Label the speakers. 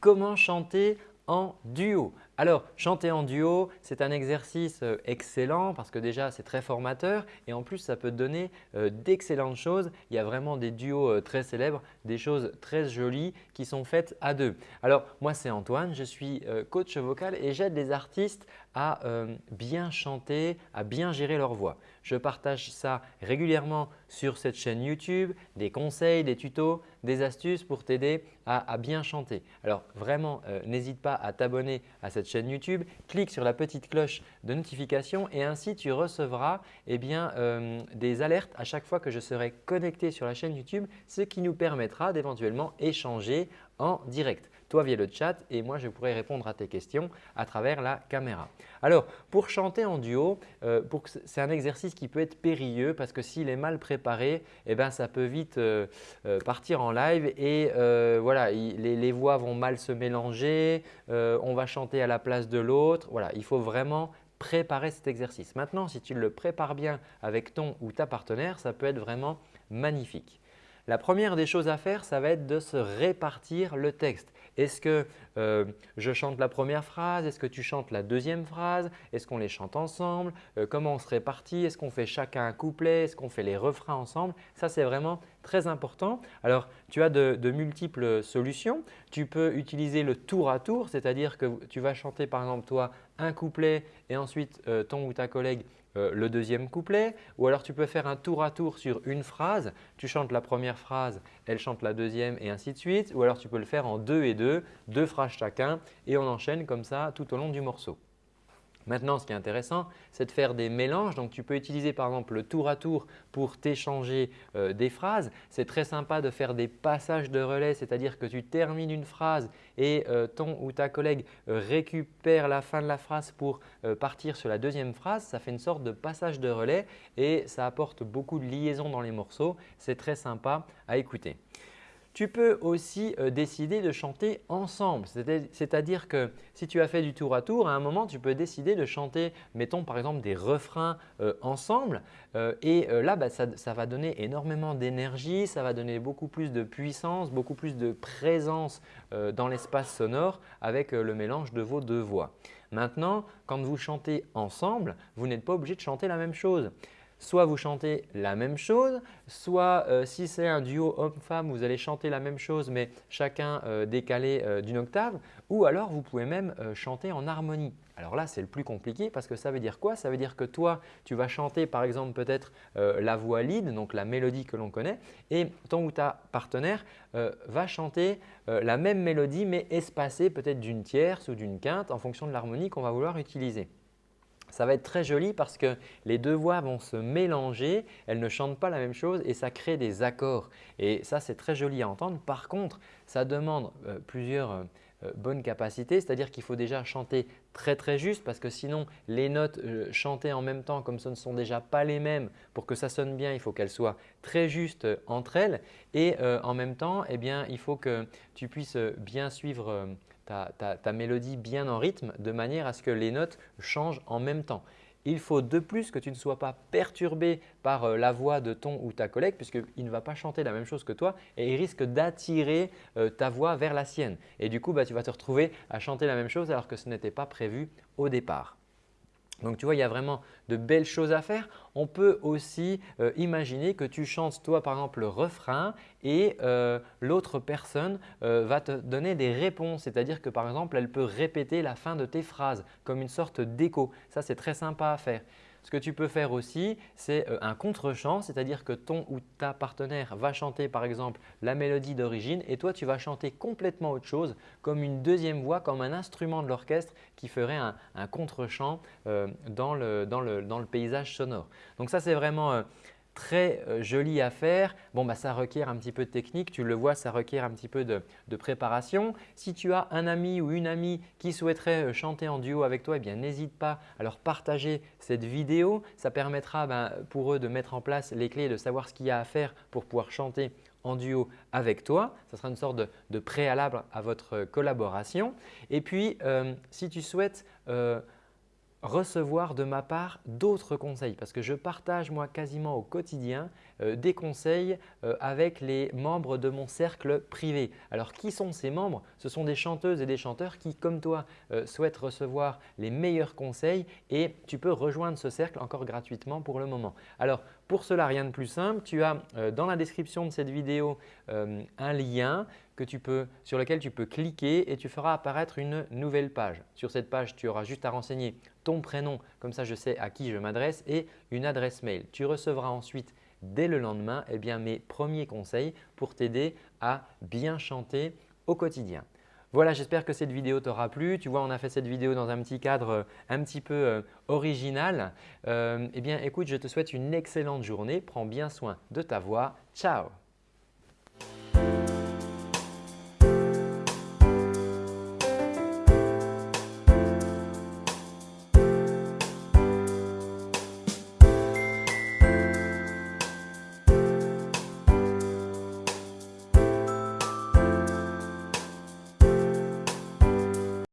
Speaker 1: comment chanter en duo. Alors, chanter en duo, c'est un exercice euh, excellent parce que déjà, c'est très formateur et en plus, ça peut donner euh, d'excellentes choses. Il y a vraiment des duos euh, très célèbres, des choses très jolies qui sont faites à deux. Alors, moi, c'est Antoine, je suis coach vocal et j'aide les artistes à bien chanter, à bien gérer leur voix. Je partage ça régulièrement sur cette chaîne YouTube, des conseils, des tutos, des astuces pour t'aider à, bien chanter. Alors vraiment, n'hésite pas à t'abonner à cette chaîne YouTube, clique sur la petite cloche de notification et ainsi tu recevras eh euh, des alertes à chaque fois que je serai connecté sur la chaîne YouTube, ce qui nous permettra d'éventuellement échanger en direct toi via le chat et moi je pourrai répondre à tes questions à travers la caméra. Alors pour chanter en duo, euh, c'est un exercice qui peut être périlleux parce que s'il est mal préparé, eh ben, ça peut vite euh, euh, partir en live et voilà, les, voix vont mal se mélanger, on va chanter à la place de l'autre. Voilà, il faut vraiment préparer cet exercice. Maintenant, si tu le prépares bien avec ton ou ta partenaire, ça peut être vraiment magnifique. La première des choses à faire, ça va être de se répartir le texte. Est-ce que euh, je chante la première phrase? Est-ce que tu chantes la deuxième phrase? Est-ce qu'on les chante ensemble? Euh, Comment on se répartit Est-ce qu'on fait chacun un couplet? Est-ce qu'on fait les refrains ensemble? Ça, c'est vraiment très important. Alors, tu as de, multiples solutions. Tu peux utiliser le tour à tour, c'est-à-dire que tu vas chanter par exemple toi un couplet et ensuite euh, ton ou ta collègue euh, le deuxième couplet ou alors tu peux faire un tour à tour sur une phrase. Tu chantes la première phrase, elle chante la deuxième et ainsi de suite ou alors tu peux le faire en deux et deux, deux phrases chacun et on enchaîne comme ça tout au long du morceau. Maintenant, ce qui est intéressant, c'est de faire des mélanges. Donc, tu peux utiliser par exemple le tour à tour pour t'échanger euh, des phrases. C'est très sympa de faire des passages de relais, c'est-à-dire que tu termines une phrase et euh, ton ou ta collègue euh, récupère la fin de la phrase pour partir sur la deuxième phrase. Ça fait une sorte de passage de relais et ça apporte beaucoup de liaison dans les morceaux. C'est très sympa à écouter. Tu peux aussi euh, décider de chanter ensemble, c'est-à-dire que si tu as fait du tour à tour, à un moment tu peux décider de chanter, mettons par exemple des refrains euh, ensemble. Euh, et là bah, ça, va donner énormément d'énergie, ça va donner beaucoup plus de puissance, beaucoup plus de présence dans l'espace sonore avec le mélange de vos deux voix. Maintenant, quand vous chantez ensemble, vous n'êtes pas obligé de chanter la même chose soit vous chantez la même chose, soit euh, si c'est un duo homme-femme, vous allez chanter la même chose mais chacun euh, décalé euh, d'une octave ou alors vous pouvez même chanter en harmonie. Alors là, c'est le plus compliqué parce que ça veut dire quoi? Ça veut dire que toi, tu vas chanter par exemple peut-être la voix lead, donc la mélodie que l'on connaît et ton ou ta partenaire va chanter la même mélodie mais espacée peut-être d'une tierce ou d'une quinte en fonction de l'harmonie qu'on va vouloir utiliser. Ça va être très joli parce que les deux voix vont se mélanger, elles ne chantent pas la même chose et ça crée des accords. Et ça, c'est très joli à entendre. Par contre, ça demande euh, plusieurs euh, euh, bonnes capacités, c'est-à-dire qu'il faut déjà chanter très très juste parce que sinon les notes chantées en même temps comme ce ne sont déjà pas les mêmes, pour que ça sonne bien, il faut qu'elles soient très justes entre elles et en même temps, eh bien, il faut que tu puisses bien suivre ta, mélodie bien en rythme de manière à ce que les notes changent en même temps. Il faut de plus que tu ne sois pas perturbé par euh, la voix de ton ou ta collègue puisqu'il ne va pas chanter la même chose que toi et il risque d'attirer euh, ta voix vers la sienne. Et du coup, bah, tu vas te retrouver à chanter la même chose alors que ce n'était pas prévu au départ. Donc tu vois, il y a vraiment de belles choses à faire. On peut aussi euh, imaginer que tu chantes toi par exemple le refrain et euh, l'autre personne euh, va te donner des réponses. C'est-à-dire que par exemple, elle peut répéter la fin de tes phrases comme une sorte d'écho. Ça, c'est très sympa à faire. Ce que tu peux faire aussi, c'est euh, un contre-chant, c'est-à-dire que ton ou ta partenaire va chanter par exemple la mélodie d'origine et toi tu vas chanter complètement autre chose comme une deuxième voix, comme un instrument de l'orchestre qui ferait un, contre-chant euh, dans, le, paysage sonore. Donc ça c'est vraiment euh, très euh, joli à faire. Bon, bah, ça requiert un petit peu de technique, tu le vois, ça requiert un petit peu de, préparation. Si tu as un ami ou une amie qui souhaiterait euh, chanter en duo avec toi, eh n'hésite pas à leur partager cette vidéo. Ça permettra ben, pour eux de mettre en place les clés, de savoir ce qu'il y a à faire pour pouvoir chanter en duo avec toi. Ça sera une sorte de, préalable à votre collaboration. Et puis, euh, si tu souhaites recevoir de ma part d'autres conseils parce que je partage moi quasiment au quotidien des conseils avec les membres de mon cercle privé. Alors qui sont ces membres? Ce sont des chanteuses et des chanteurs qui comme toi souhaitent recevoir les meilleurs conseils et tu peux rejoindre ce cercle encore gratuitement pour le moment. Alors pour cela, rien de plus simple, tu as dans la description de cette vidéo un lien sur lequel tu peux cliquer et tu feras apparaître une nouvelle page. Sur cette page, tu auras juste à renseigner ton prénom, comme ça je sais à qui je m'adresse et une adresse mail. Tu recevras ensuite dès le lendemain eh bien, mes premiers conseils pour t'aider à bien chanter au quotidien. Voilà, j'espère que cette vidéo t'aura plu. Tu vois, on a fait cette vidéo dans un petit cadre euh, un petit peu euh, original. Euh, eh bien, écoute, je te souhaite une excellente journée. Prends bien soin de ta voix. Ciao